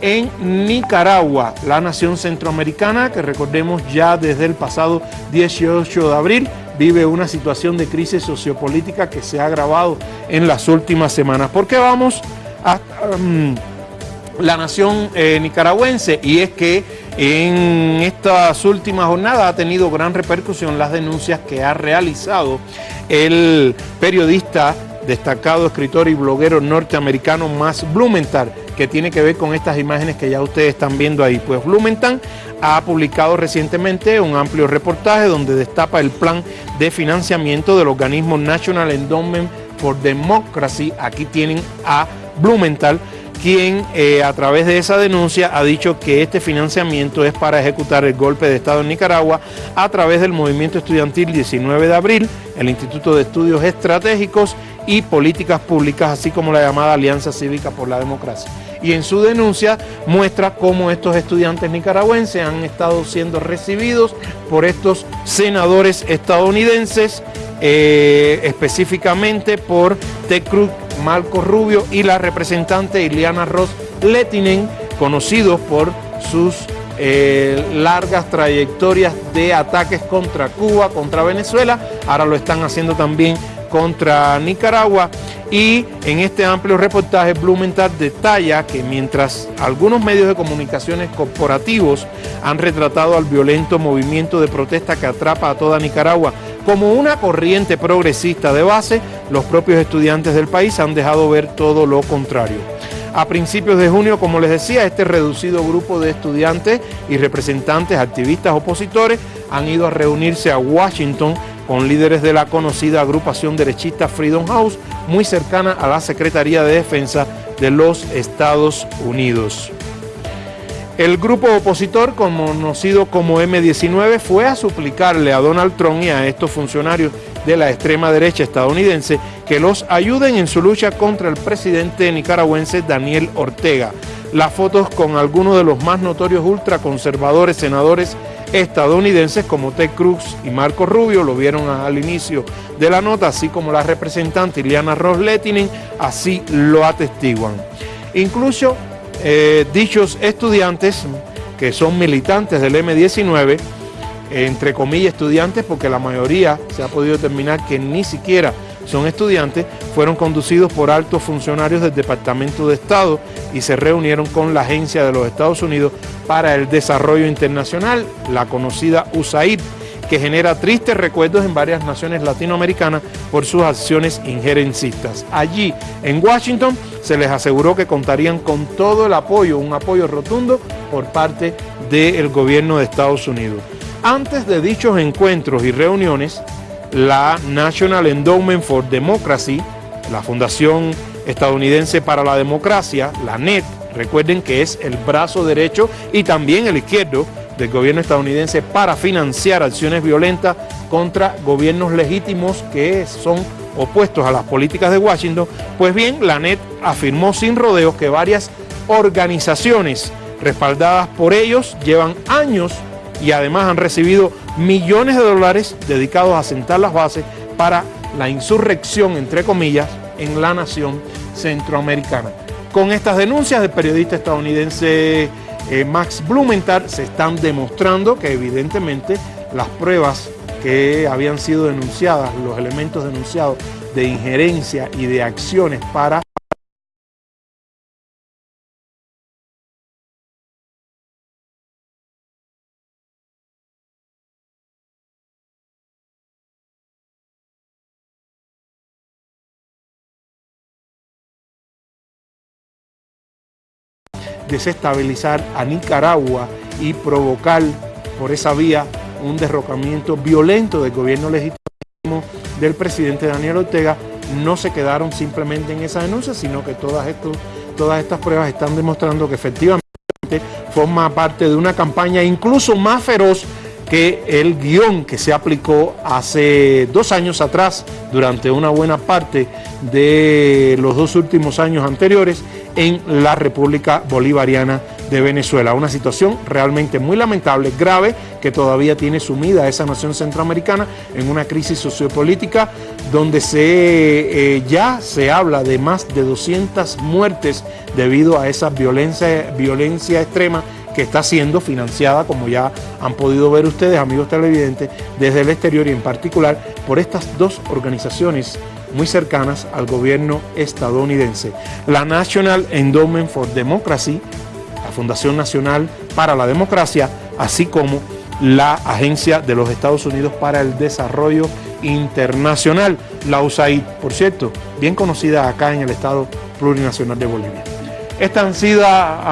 en Nicaragua, la nación centroamericana que recordemos ya desde el pasado 18 de abril vive una situación de crisis sociopolítica que se ha agravado en las últimas semanas. ¿Por qué vamos a um, la nación eh, nicaragüense? Y es que en estas últimas jornadas ha tenido gran repercusión las denuncias que ha realizado el periodista destacado escritor y bloguero norteamericano Max Blumenthal, que tiene que ver con estas imágenes que ya ustedes están viendo ahí. Pues Blumenthal ha publicado recientemente un amplio reportaje donde destapa el plan de financiamiento del organismo National Endowment for Democracy. Aquí tienen a Blumenthal, quien eh, a través de esa denuncia ha dicho que este financiamiento es para ejecutar el golpe de Estado en Nicaragua a través del movimiento estudiantil 19 de abril, el Instituto de Estudios Estratégicos y políticas públicas, así como la llamada Alianza Cívica por la Democracia. Y en su denuncia muestra cómo estos estudiantes nicaragüenses han estado siendo recibidos por estos senadores estadounidenses, eh, específicamente por Ted Cruz, Marco Rubio y la representante Iliana Ross Letinen, conocidos por sus eh, largas trayectorias de ataques contra Cuba, contra Venezuela, ahora lo están haciendo también contra Nicaragua. Y en este amplio reportaje Blumenthal detalla que mientras algunos medios de comunicaciones corporativos han retratado al violento movimiento de protesta que atrapa a toda Nicaragua como una corriente progresista de base, los propios estudiantes del país han dejado ver todo lo contrario. A principios de junio, como les decía, este reducido grupo de estudiantes y representantes, activistas, opositores, han ido a reunirse a Washington con líderes de la conocida agrupación derechista Freedom House, muy cercana a la Secretaría de Defensa de los Estados Unidos. El grupo opositor, conocido como M-19, fue a suplicarle a Donald Trump y a estos funcionarios de la extrema derecha estadounidense que los ayuden en su lucha contra el presidente nicaragüense Daniel Ortega. Las fotos con algunos de los más notorios ultraconservadores senadores estadounidenses como Ted Cruz y Marco Rubio, lo vieron al inicio de la nota, así como la representante Iliana Ross así lo atestiguan. Incluso eh, dichos estudiantes, que son militantes del M-19, entre comillas estudiantes, porque la mayoría se ha podido determinar que ni siquiera son estudiantes, fueron conducidos por altos funcionarios del Departamento de Estado y se reunieron con la Agencia de los Estados Unidos para el Desarrollo Internacional, la conocida USAID, que genera tristes recuerdos en varias naciones latinoamericanas por sus acciones injerencistas. Allí, en Washington, se les aseguró que contarían con todo el apoyo, un apoyo rotundo por parte del gobierno de Estados Unidos. Antes de dichos encuentros y reuniones, la National Endowment for Democracy, la Fundación Estadounidense para la Democracia, la NET, recuerden que es el brazo derecho y también el izquierdo del gobierno estadounidense para financiar acciones violentas contra gobiernos legítimos que son opuestos a las políticas de Washington, pues bien, la NET afirmó sin rodeos que varias organizaciones respaldadas por ellos llevan años y además han recibido millones de dólares dedicados a sentar las bases para la insurrección, entre comillas, en la nación centroamericana. Con estas denuncias del periodista estadounidense eh, Max Blumenthal se están demostrando que evidentemente las pruebas que habían sido denunciadas, los elementos denunciados de injerencia y de acciones para desestabilizar a Nicaragua y provocar por esa vía un derrocamiento violento del gobierno legítimo del presidente Daniel Ortega, no se quedaron simplemente en esa denuncia, sino que todas, todas estas pruebas están demostrando que efectivamente forma parte de una campaña incluso más feroz que el guion que se aplicó hace dos años atrás, durante una buena parte de los dos últimos años anteriores, en la República Bolivariana de Venezuela. Una situación realmente muy lamentable, grave, que todavía tiene sumida a esa nación centroamericana en una crisis sociopolítica donde se, eh, ya se habla de más de 200 muertes debido a esa violencia, violencia extrema que está siendo financiada, como ya han podido ver ustedes, amigos televidentes, desde el exterior y en particular por estas dos organizaciones muy cercanas al gobierno estadounidense. La National Endowment for Democracy, la Fundación Nacional para la Democracia, así como la Agencia de los Estados Unidos para el Desarrollo Internacional, la USAID, por cierto, bien conocida acá en el Estado Plurinacional de Bolivia. Esta han sido